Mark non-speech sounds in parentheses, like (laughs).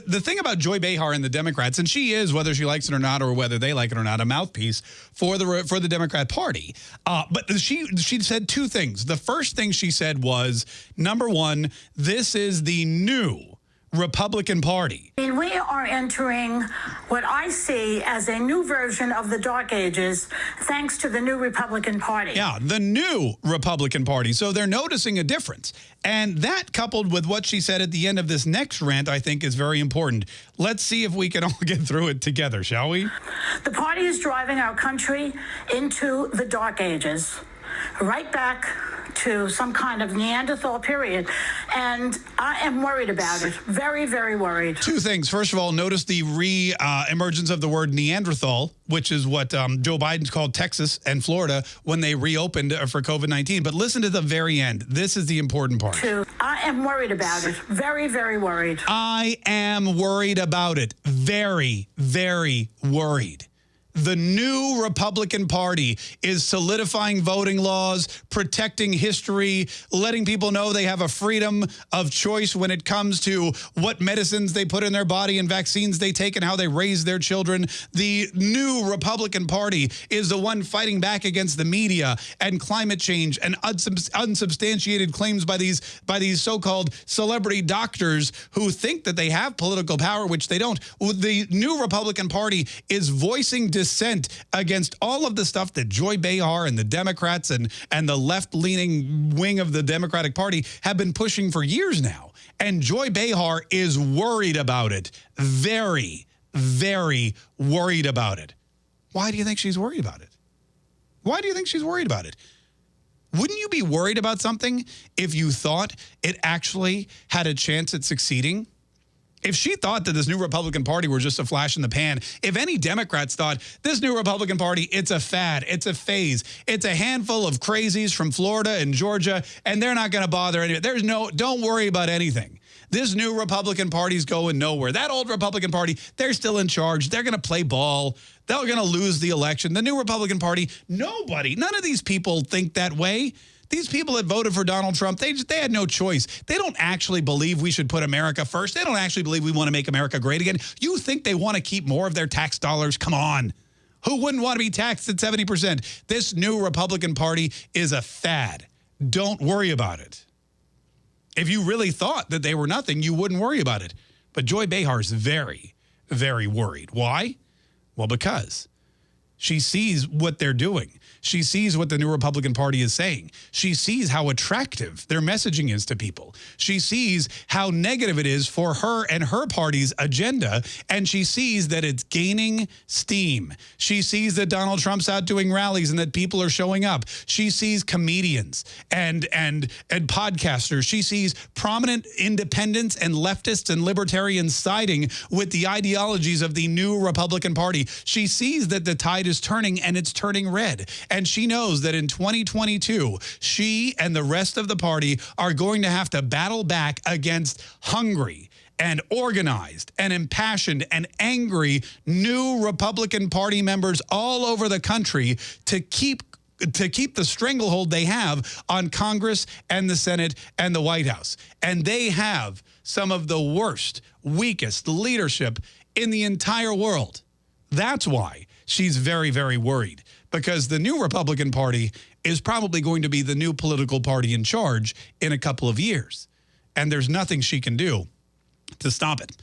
The, thing about Joy Behar and the Democrats, and she is, whether she likes it or not, or whether they like it or not, a mouthpiece for the for the Democrat Party. Uh, but she she said two things. The first thing she said was, number one, this is the new Republican Party. I mean, we are entering what I see as a new version of the Dark Ages, thanks to the new Republican Party. Yeah, the new Republican Party. So they're noticing a difference. And that coupled with what she said at the end of this next rant, I think is very important. Let's see if we can all (laughs) get through it together, shall we? The party is driving our country into the Dark Ages, right back to some kind of Neanderthal period. And I am worried about it. Very, very worried. Two things. First of all, notice the re-emergence uh, of the word Neanderthal, which is what um, Joe Biden's called Texas and Florida when they reopened uh, for COVID-19. But listen to the very end. This is the important part. Two. I am worried about it. Very, very worried. I am worried about it. Very, very worried the new Republican Party is solidifying voting laws, protecting history, letting people know they have a freedom of choice when it comes to what medicines they put in their body and vaccines they take and how they raise their children. The new Republican Party is the one fighting back against the media and climate change and unsubstantiated claims by these by these so-called celebrity doctors who think that they have political power, which they don't. The new Republican Party is voicing dissent against all of the stuff that Joy Behar and the Democrats and, and the left-leaning wing of the Democratic Party have been pushing for years now. And Joy Behar is worried about it. Very, very worried about it. Why do you think she's worried about it? Why do you think she's worried about it? Wouldn't you be worried about something if you thought it actually had a chance at succeeding? If she thought that this new Republican Party were just a flash in the pan, if any Democrats thought this new Republican Party, it's a fad, it's a phase, it's a handful of crazies from Florida and Georgia, and they're not going to bother any. There's no, don't worry about anything. This new Republican Party's going nowhere. That old Republican Party, they're still in charge. They're going to play ball. They're going to lose the election. The new Republican Party, nobody, none of these people think that way. These people that voted for Donald Trump, they, they had no choice. They don't actually believe we should put America first. They don't actually believe we want to make America great again. You think they want to keep more of their tax dollars? Come on. Who wouldn't want to be taxed at 70%? This new Republican Party is a fad. Don't worry about it. If you really thought that they were nothing, you wouldn't worry about it. But Joy Behar is very, very worried. Why? Well, because she sees what they're doing. She sees what the new Republican Party is saying. She sees how attractive their messaging is to people. She sees how negative it is for her and her party's agenda, and she sees that it's gaining steam. She sees that Donald Trump's out doing rallies and that people are showing up. She sees comedians and and and podcasters. She sees prominent independents and leftists and libertarians siding with the ideologies of the new Republican Party. She sees that the tide is turning and it's turning red. And she knows that in 2022, she and the rest of the party are going to have to battle back against hungry and organized and impassioned and angry new Republican Party members all over the country to keep to keep the stranglehold they have on Congress and the Senate and the White House. And they have some of the worst, weakest leadership in the entire world. That's why she's very, very worried because the new Republican Party is probably going to be the new political party in charge in a couple of years. And there's nothing she can do to stop it.